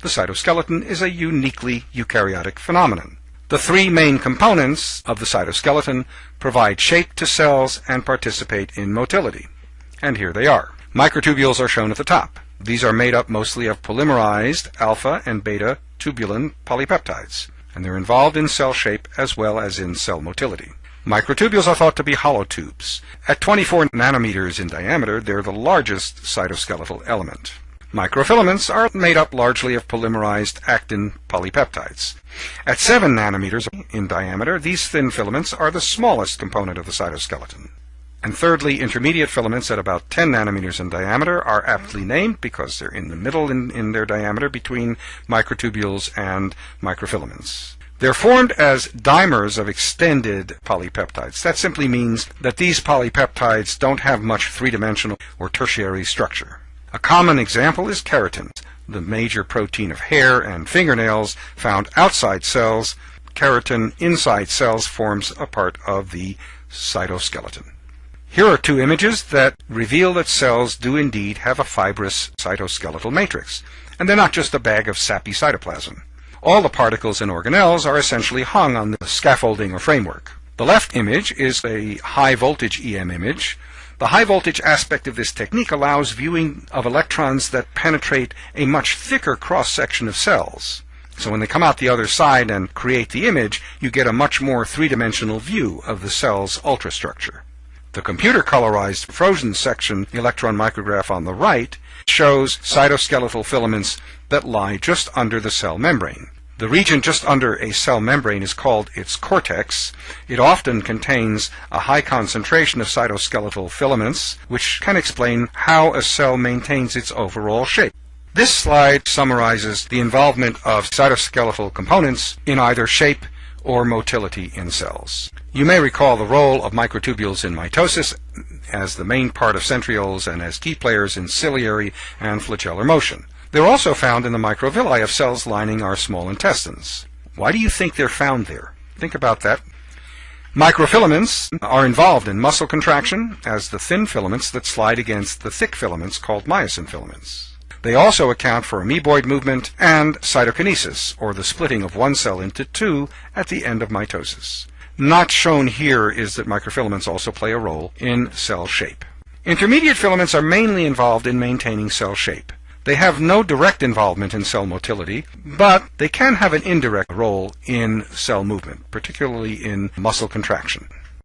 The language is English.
the cytoskeleton is a uniquely eukaryotic phenomenon. The three main components of the cytoskeleton provide shape to cells and participate in motility. And here they are. Microtubules are shown at the top. These are made up mostly of polymerized alpha and beta tubulin polypeptides, and they're involved in cell shape as well as in cell motility. Microtubules are thought to be hollow tubes. At 24 nanometers in diameter, they're the largest cytoskeletal element. Microfilaments are made up largely of polymerized actin polypeptides. At 7 nanometers in diameter, these thin filaments are the smallest component of the cytoskeleton. And thirdly, intermediate filaments at about 10 nanometers in diameter are aptly named because they're in the middle in, in their diameter between microtubules and microfilaments. They're formed as dimers of extended polypeptides. That simply means that these polypeptides don't have much three-dimensional or tertiary structure. A common example is keratin, the major protein of hair and fingernails found outside cells. Keratin inside cells forms a part of the cytoskeleton. Here are two images that reveal that cells do indeed have a fibrous cytoskeletal matrix, and they're not just a bag of sappy cytoplasm. All the particles and organelles are essentially hung on the scaffolding or framework. The left image is a high voltage EM image. The high voltage aspect of this technique allows viewing of electrons that penetrate a much thicker cross section of cells. So when they come out the other side and create the image, you get a much more three-dimensional view of the cell's ultrastructure. The computer colorized frozen section electron micrograph on the right shows cytoskeletal filaments that lie just under the cell membrane. The region just under a cell membrane is called its cortex. It often contains a high concentration of cytoskeletal filaments, which can explain how a cell maintains its overall shape. This slide summarizes the involvement of cytoskeletal components in either shape or motility in cells. You may recall the role of microtubules in mitosis as the main part of centrioles and as key players in ciliary and flagellar motion. They're also found in the microvilli of cells lining our small intestines. Why do you think they're found there? Think about that. Microfilaments are involved in muscle contraction as the thin filaments that slide against the thick filaments called myosin filaments. They also account for amoeboid movement and cytokinesis, or the splitting of one cell into two at the end of mitosis. Not shown here is that microfilaments also play a role in cell shape. Intermediate filaments are mainly involved in maintaining cell shape. They have no direct involvement in cell motility, but they can have an indirect role in cell movement, particularly in muscle contraction.